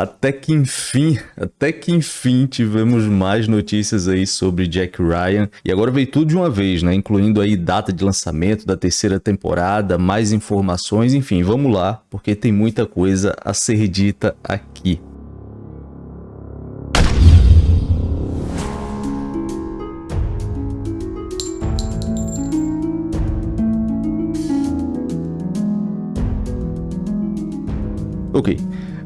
Até que enfim, até que enfim tivemos mais notícias aí sobre Jack Ryan. E agora veio tudo de uma vez, né? Incluindo aí data de lançamento da terceira temporada, mais informações, enfim, vamos lá, porque tem muita coisa a ser dita aqui. Ok,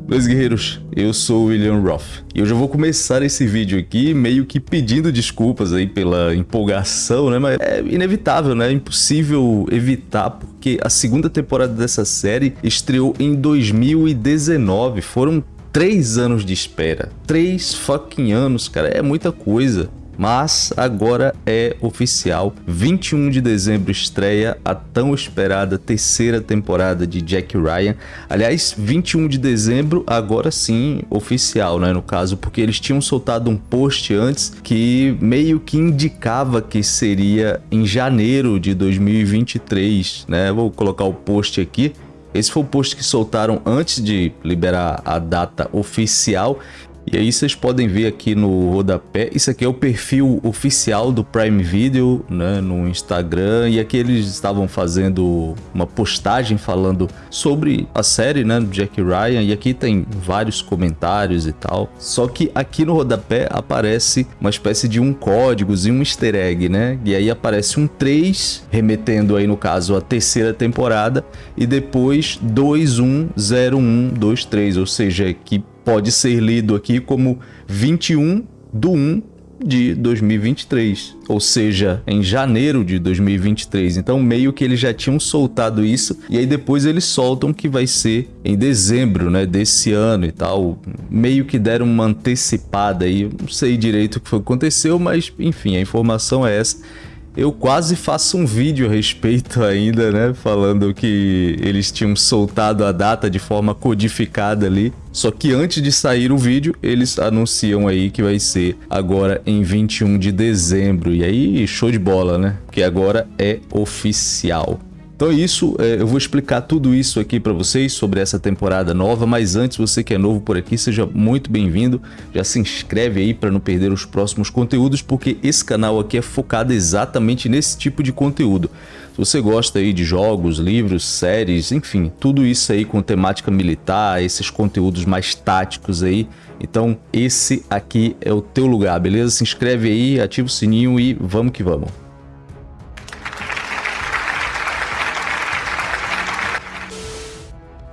meus guerreiros, eu sou o William Roth e eu já vou começar esse vídeo aqui meio que pedindo desculpas aí pela empolgação, né? Mas é inevitável, né? É impossível evitar porque a segunda temporada dessa série estreou em 2019. Foram três anos de espera. Três fucking anos, cara. É muita coisa mas agora é oficial. 21 de dezembro estreia a tão esperada terceira temporada de Jack Ryan. Aliás, 21 de dezembro agora sim oficial, né, no caso, porque eles tinham soltado um post antes que meio que indicava que seria em janeiro de 2023, né? Vou colocar o post aqui. Esse foi o post que soltaram antes de liberar a data oficial e aí vocês podem ver aqui no rodapé, isso aqui é o perfil oficial do Prime Video, né, no Instagram, e aqui eles estavam fazendo uma postagem falando sobre a série, né, do Jack Ryan, e aqui tem vários comentários e tal. Só que aqui no rodapé aparece uma espécie de um código e um easter egg, né, e aí aparece um 3, remetendo aí no caso a terceira temporada, e depois 210123, ou seja, que pode ser lido aqui como 21 do 1 de 2023, ou seja, em janeiro de 2023. Então, meio que eles já tinham soltado isso e aí depois eles soltam que vai ser em dezembro, né, desse ano e tal. Meio que deram uma antecipada aí, não sei direito o que foi que aconteceu, mas enfim, a informação é essa. Eu quase faço um vídeo a respeito ainda, né? Falando que eles tinham soltado a data de forma codificada ali. Só que antes de sair o vídeo, eles anunciam aí que vai ser agora em 21 de dezembro. E aí, show de bola, né? Porque agora é oficial. Então é isso, é, eu vou explicar tudo isso aqui para vocês sobre essa temporada nova, mas antes você que é novo por aqui, seja muito bem-vindo, já se inscreve aí para não perder os próximos conteúdos, porque esse canal aqui é focado exatamente nesse tipo de conteúdo. Se você gosta aí de jogos, livros, séries, enfim, tudo isso aí com temática militar, esses conteúdos mais táticos aí, então esse aqui é o teu lugar, beleza? Se inscreve aí, ativa o sininho e vamos que vamos.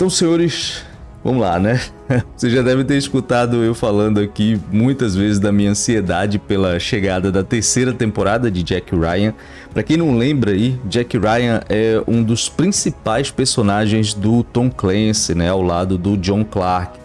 Então, senhores, vamos lá, né? Você já deve ter escutado eu falando aqui muitas vezes da minha ansiedade pela chegada da terceira temporada de Jack Ryan. Para quem não lembra aí, Jack Ryan é um dos principais personagens do Tom Clancy, né, ao lado do John Clark.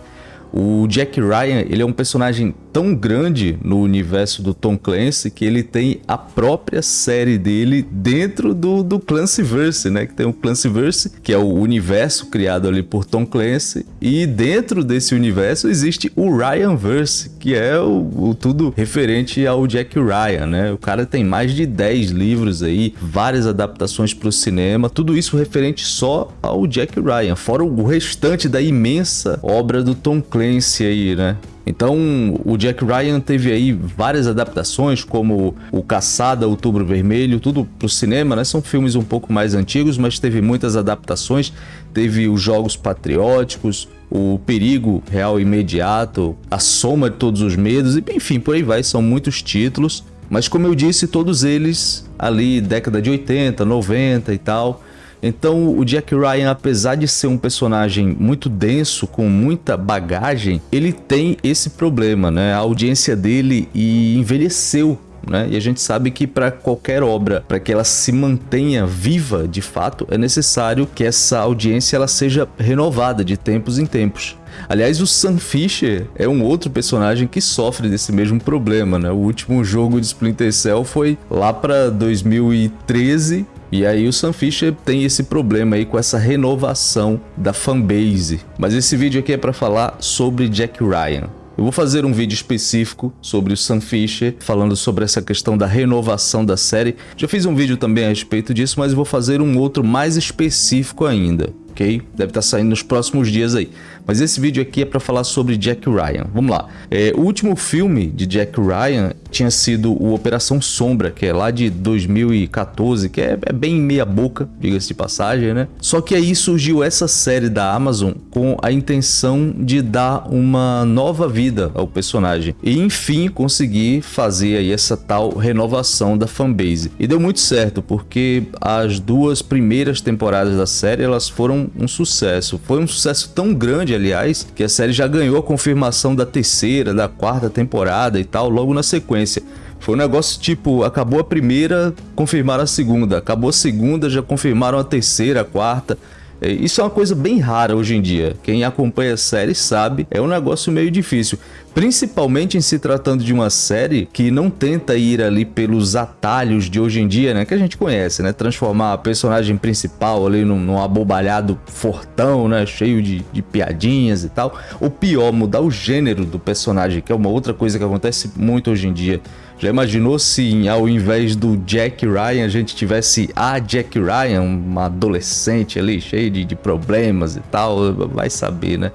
O Jack Ryan, ele é um personagem tão grande no universo do Tom Clancy que ele tem a própria série dele dentro do, do Clancyverse, né? Que tem o Clancyverse, que é o universo criado ali por Tom Clancy, e dentro desse universo existe o Ryanverse, que é o, o tudo referente ao Jack Ryan, né? O cara tem mais de 10 livros aí, várias adaptações para o cinema, tudo isso referente só ao Jack Ryan, fora o restante da imensa obra do Tom Clancy aí, né? Então, o Jack Ryan teve aí várias adaptações, como o Caçada, Outubro Vermelho, tudo pro cinema, né? São filmes um pouco mais antigos, mas teve muitas adaptações. Teve os Jogos Patrióticos, o Perigo Real Imediato, A Soma de Todos os Medos, e enfim, por aí vai, são muitos títulos. Mas como eu disse, todos eles ali década de 80, 90 e tal, então o Jack Ryan, apesar de ser um personagem muito denso, com muita bagagem, ele tem esse problema, né? A audiência dele envelheceu né? E a gente sabe que para qualquer obra, para que ela se mantenha viva de fato, é necessário que essa audiência ela seja renovada de tempos em tempos. Aliás, o Sam Fisher é um outro personagem que sofre desse mesmo problema, né? O último jogo de Splinter Cell foi lá para 2013 e aí o Sam Fisher tem esse problema aí com essa renovação da fanbase. Mas esse vídeo aqui é para falar sobre Jack Ryan. Eu vou fazer um vídeo específico sobre o Sam Fisher, falando sobre essa questão da renovação da série. Já fiz um vídeo também a respeito disso, mas vou fazer um outro mais específico ainda. ok? Deve estar tá saindo nos próximos dias aí. Mas esse vídeo aqui é para falar sobre Jack Ryan. Vamos lá. É, o último filme de Jack Ryan tinha sido o Operação Sombra, que é lá de 2014, que é, é bem meia boca, diga-se de passagem, né? Só que aí surgiu essa série da Amazon com a intenção de dar uma nova vida ao personagem e enfim conseguir fazer aí essa tal renovação da fanbase. E deu muito certo, porque as duas primeiras temporadas da série elas foram um sucesso. Foi um sucesso tão grande aliás, que a série já ganhou a confirmação da terceira, da quarta temporada e tal, logo na sequência. Foi um negócio tipo, acabou a primeira, confirmaram a segunda, acabou a segunda, já confirmaram a terceira, a quarta. É, isso é uma coisa bem rara hoje em dia. Quem acompanha a série sabe, é um negócio meio difícil. Principalmente em se tratando de uma série que não tenta ir ali pelos atalhos de hoje em dia, né? Que a gente conhece, né? Transformar a personagem principal ali num, num abobalhado fortão, né? Cheio de, de piadinhas e tal. Ou pior, mudar o gênero do personagem, que é uma outra coisa que acontece muito hoje em dia. Já imaginou se ao invés do Jack Ryan a gente tivesse a Jack Ryan, uma adolescente ali cheia de, de problemas e tal? Vai saber, né?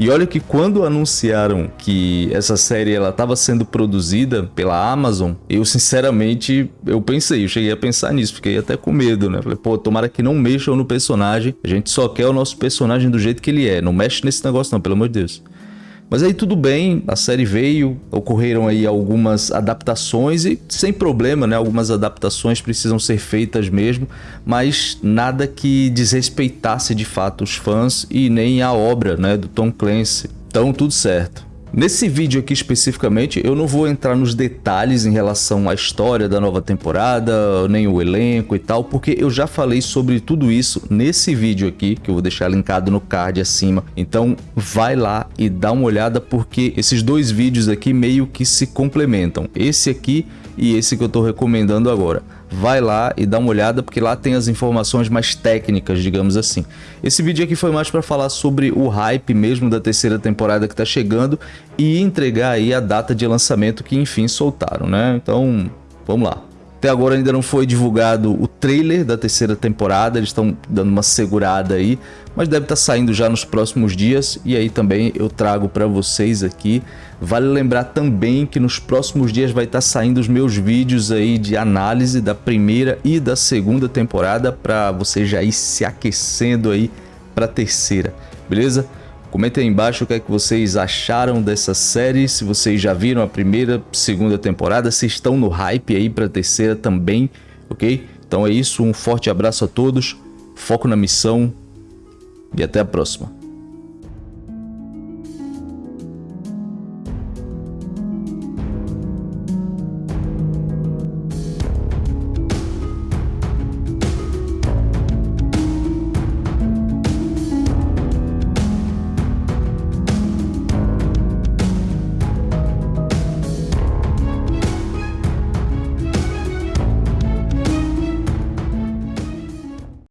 E olha que quando anunciaram que essa série ela estava sendo produzida pela Amazon, eu sinceramente eu pensei, eu cheguei a pensar nisso, fiquei até com medo, né? Falei, pô, tomara que não mexam no personagem. A gente só quer o nosso personagem do jeito que ele é. Não mexe nesse negócio não, pelo amor de Deus. Mas aí tudo bem, a série veio, ocorreram aí algumas adaptações e sem problema, né? Algumas adaptações precisam ser feitas mesmo, mas nada que desrespeitasse de fato os fãs e nem a obra, né, do Tom Clancy. Então tudo certo. Nesse vídeo aqui especificamente, eu não vou entrar nos detalhes em relação à história da nova temporada, nem o elenco e tal, porque eu já falei sobre tudo isso nesse vídeo aqui, que eu vou deixar linkado no card acima. Então vai lá e dá uma olhada, porque esses dois vídeos aqui meio que se complementam. Esse aqui e esse que eu estou recomendando agora vai lá e dá uma olhada porque lá tem as informações mais técnicas, digamos assim. Esse vídeo aqui foi mais para falar sobre o hype mesmo da terceira temporada que está chegando e entregar aí a data de lançamento que enfim soltaram, né? Então, vamos lá. Até agora ainda não foi divulgado o trailer da terceira temporada, eles estão dando uma segurada aí, mas deve estar tá saindo já nos próximos dias e aí também eu trago para vocês aqui. Vale lembrar também que nos próximos dias vai estar tá saindo os meus vídeos aí de análise da primeira e da segunda temporada para você já ir se aquecendo aí para a terceira, beleza? Comentem aí embaixo o que é que vocês acharam dessa série, se vocês já viram a primeira, segunda temporada, se estão no hype aí para a terceira também, ok? Então é isso, um forte abraço a todos, foco na missão e até a próxima.